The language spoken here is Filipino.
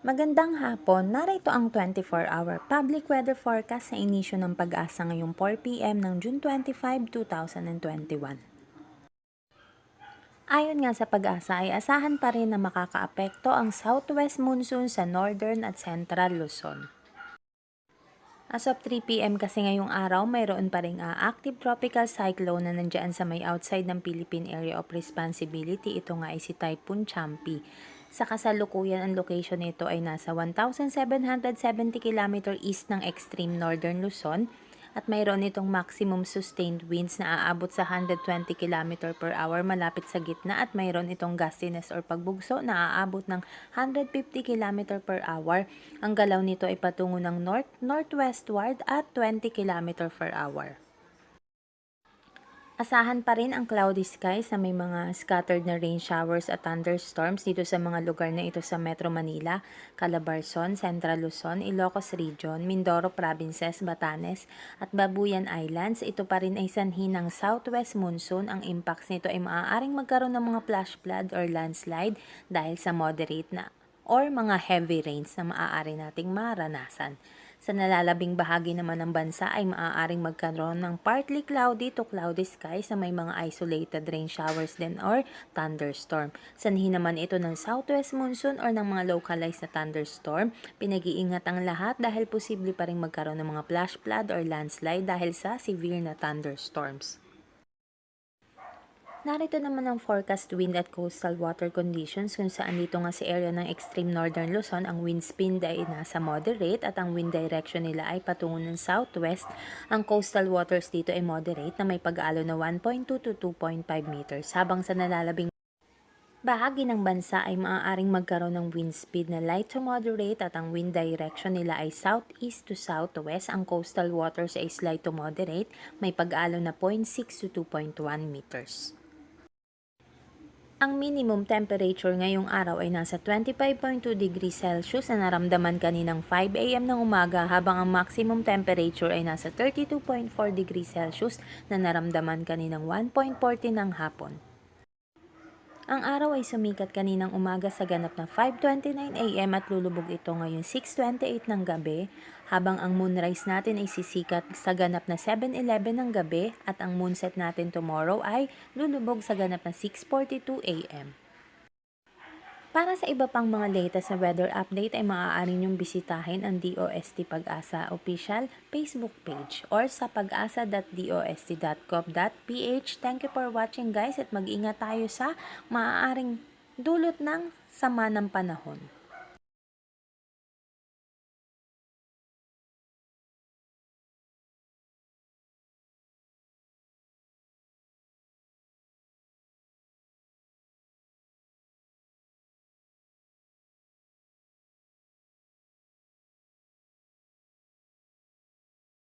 Magandang hapon, narito ang 24-hour public weather forecast sa inisyo ng pag-asa ngayong 4pm ng June 25, 2021. Ayon nga sa pag-asa ay asahan pa rin na makakaapekto ang southwest monsoon sa northern at central Luzon. As of 3pm kasi ngayong araw, mayroon pa rin uh, active tropical cyclone na nandyan sa may outside ng Philippine Area of Responsibility. Ito nga ay si Typhoon Champi. Sa kasalukuyan, ang location nito ay nasa 1,770 km east ng extreme northern Luzon at mayroon itong maximum sustained winds na aabot sa 120 km per hour malapit sa gitna at mayroon itong gustiness or pagbugso na aabot ng 150 km per hour. Ang galaw nito ay patungo ng north-northwestward at 20 km per hour. Asahan pa rin ang cloudy skies na may mga scattered na rain showers at thunderstorms dito sa mga lugar na ito sa Metro Manila, Calabarzon, Central Luzon, Ilocos Region, Mindoro Provinces, Batanes at Babuyan Islands. Ito pa rin ay sanhi ng southwest monsoon. Ang impacts nito ay maaaring magkaroon ng mga flash flood or landslide dahil sa moderate na or mga heavy rains na maaari nating maranasan. Sa nalalabing bahagi naman ng bansa ay maaaring magkaroon ng partly cloudy to cloudy skies na may mga isolated rain showers din or thunderstorm. Sanhi naman ito ng southwest monsoon or ng mga localized na thunderstorm. Pinag-iingat ang lahat dahil posible pa rin magkaroon ng mga flash flood or landslide dahil sa severe na thunderstorms. Narito naman ang forecast wind at coastal water conditions kung saan dito nga sa area ng extreme northern Luzon, ang wind speed ay nasa moderate at ang wind direction nila ay patungo ng southwest. Ang coastal waters dito ay moderate na may pag-alo na 1.2 to 2.5 meters habang sa nalalabing Bahagi ng bansa ay maaaring magkaroon ng wind speed na light to moderate at ang wind direction nila ay southeast to southwest. Ang coastal waters ay slight to moderate, may pag-alo na 0.6 to 2.1 meters. Ang minimum temperature ngayong araw ay nasa 25.2 degrees Celsius na naramdaman kaninang 5 a.m. ng umaga habang ang maximum temperature ay nasa 32.4 degrees Celsius na naramdaman kaninang 1.40 ng hapon. Ang araw ay sumikat kaninang umaga sa ganap na 5.29 a.m. at lulubog ito ngayong 6.28 ng gabi, habang ang moonrise natin ay sisikat sa ganap na 7.11 ng gabi at ang moonset natin tomorrow ay lulubog sa ganap na 6.42 a.m. Para sa iba pang mga latest na weather update ay maaari niyong bisitahin ang DOST Pag-asa official Facebook page or sa pag-asa.dost.gov.ph. Thank you for watching guys at mag-ingat tayo sa maaaring dulot ng sama ng panahon.